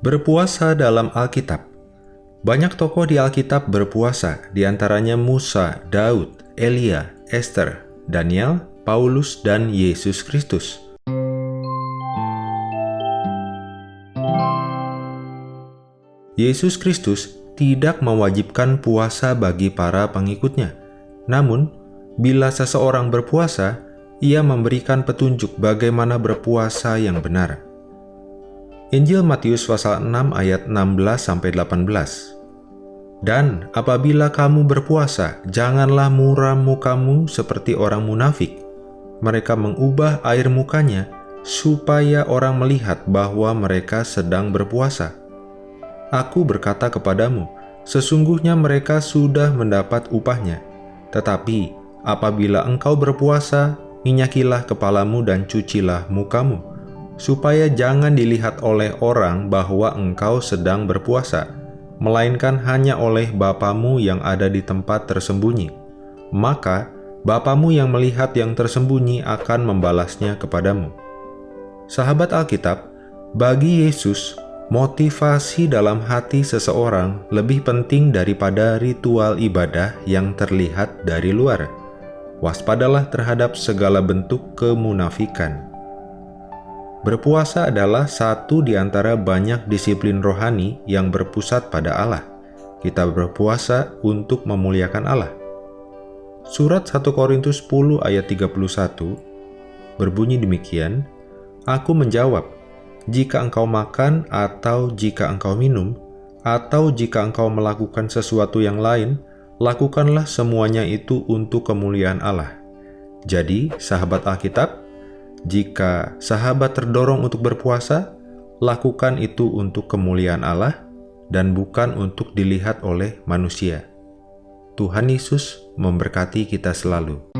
Berpuasa dalam Alkitab Banyak tokoh di Alkitab berpuasa, di antaranya Musa, Daud, Elia, Esther, Daniel, Paulus, dan Yesus Kristus. Yesus Kristus tidak mewajibkan puasa bagi para pengikutnya. Namun, bila seseorang berpuasa, ia memberikan petunjuk bagaimana berpuasa yang benar. Injil Matius pasal 6 ayat 16-18 Dan apabila kamu berpuasa, janganlah muram mukamu seperti orang munafik. Mereka mengubah air mukanya supaya orang melihat bahwa mereka sedang berpuasa. Aku berkata kepadamu, sesungguhnya mereka sudah mendapat upahnya. Tetapi apabila engkau berpuasa, minyakilah kepalamu dan cucilah mukamu supaya jangan dilihat oleh orang bahwa engkau sedang berpuasa, melainkan hanya oleh Bapamu yang ada di tempat tersembunyi. Maka, Bapamu yang melihat yang tersembunyi akan membalasnya kepadamu. Sahabat Alkitab, bagi Yesus, motivasi dalam hati seseorang lebih penting daripada ritual ibadah yang terlihat dari luar. Waspadalah terhadap segala bentuk kemunafikan. Berpuasa adalah satu di antara banyak disiplin rohani yang berpusat pada Allah. Kita berpuasa untuk memuliakan Allah. Surat 1 Korintus 10 ayat 31 berbunyi demikian, Aku menjawab, jika engkau makan atau jika engkau minum, atau jika engkau melakukan sesuatu yang lain, lakukanlah semuanya itu untuk kemuliaan Allah. Jadi, sahabat Alkitab, jika sahabat terdorong untuk berpuasa, lakukan itu untuk kemuliaan Allah dan bukan untuk dilihat oleh manusia. Tuhan Yesus memberkati kita selalu.